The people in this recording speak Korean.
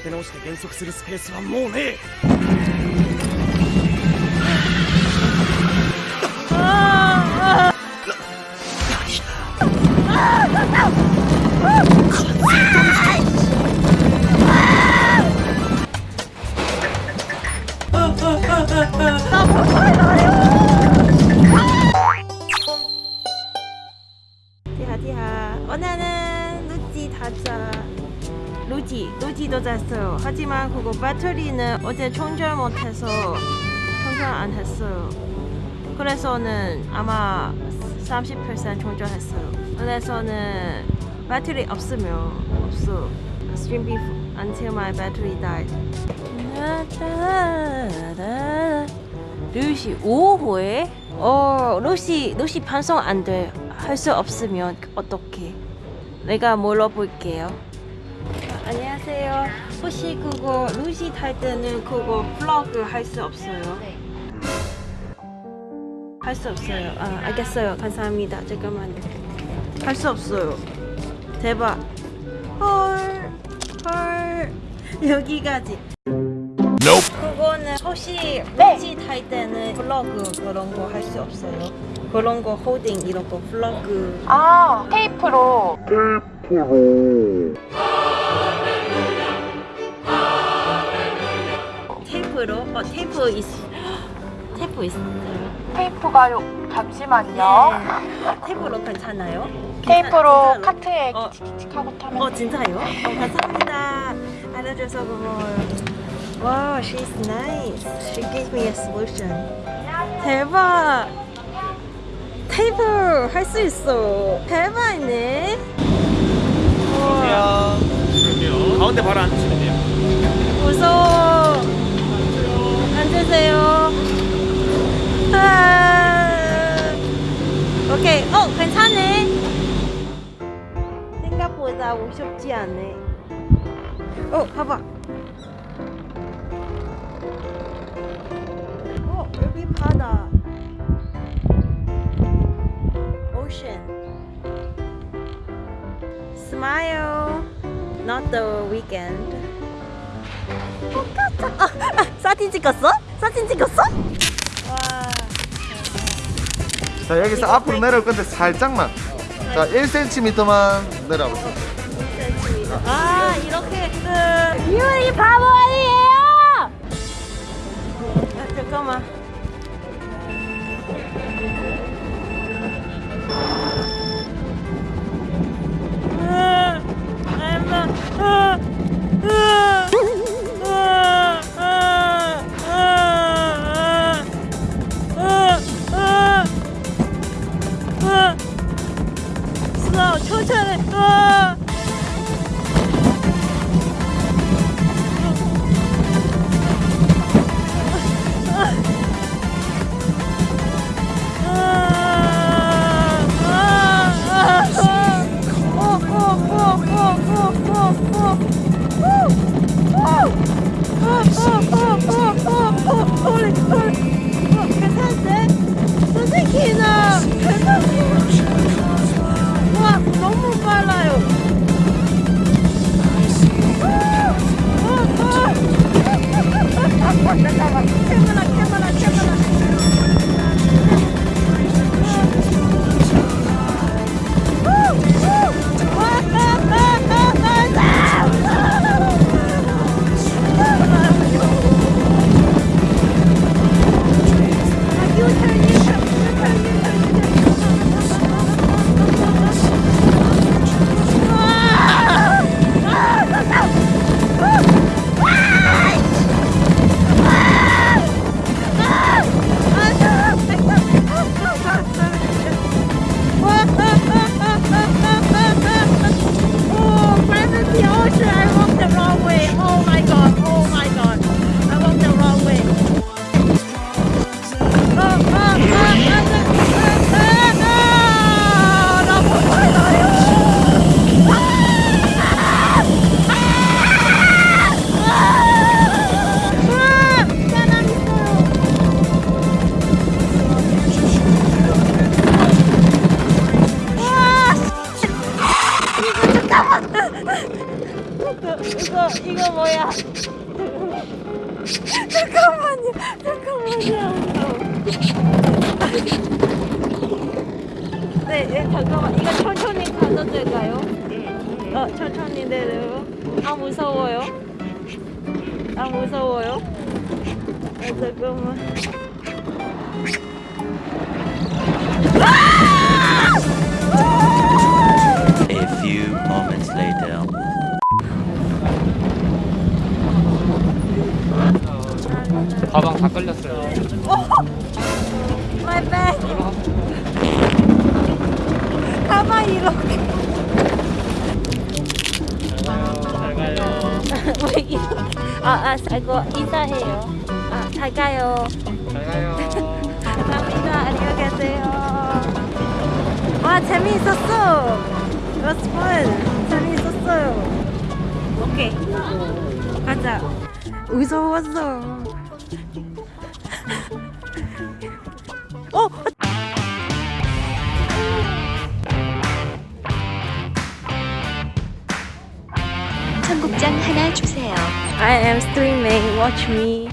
立て直して減速するスペースはもうね티하티하 오늘은 루지 타자 루지 루지도 잤어요. 하지만 그거 배터리는 어제 충전 못해서 충전 안 했어요. 그래서는 아마 30% 충전했어요. 그래서는 배터리 없으면 없어. Stream beef until my battery died. 루시 5호에? 어 루시 루시 반성 안 돼. 할 수 없으면 어떻게 내가 물어볼게요? 아, 안녕하세요. 혹시 그거 루지 탈 때는 그거 플러그 할 수 없어요? 할수 없어요. 아 알겠어요. 감사합니다. 잠깐만요. 할 수 없어요. 대박. 헐 헐. 여기까지. 그거는 혹시 루지 탈 때는 플러그 그런 거 할 수 없어요? 그런 거 호딩 이런 거 플러그. 아 테이프로. 테이프로? 어 테이프 있 테이프 있어요? 테이프가 요 잠시만요. 테이프로 괜찮아요? 테이프로 괜찮- 카트에 어. 칙칙칙하고 타면 어 진짜요? 어 감사합니다. 알려줘서 고마워요. 와 she's nice. She gave me a solution. 대박! 테이프 할 수 있어. 대박이네. 우와. 가운데 바로 앉으시면 돼요 무섭지 않네 어 봐봐 어 여기 바다 ocean smile not the weekend 똑같아. 아, 아, 사진 찍었어? 사진 찍었어? 와. 자 여기서 앞으로 내려올 건데 살짝만 자 1cm만 내려보세요 아 이렇게 그 유리 바보 아니에요? 아, 잠깐만. 뭐야? 잠깐만요. 잠깐만요. 네, 네, 잠깐만. 이거 천천히 가도 될까요? 어, 천천히 내려요. 아, 무서워요. 아, 무서워요. 아, 잠깐만. A few moments later. 가방 다 끌렸어요. My bag. 가방 이렇게. 잘 가요. 왜 이렇게? 아, 아, 이거 인사해요. 아, 잘 가요. 잘 가요. 감사합니다. 안녕히 계세요. 와, 재미있었어. It was fun. 재미있었어요. 오케이. 가자. 무서웠어. 어, sale. I am streaming, watch me.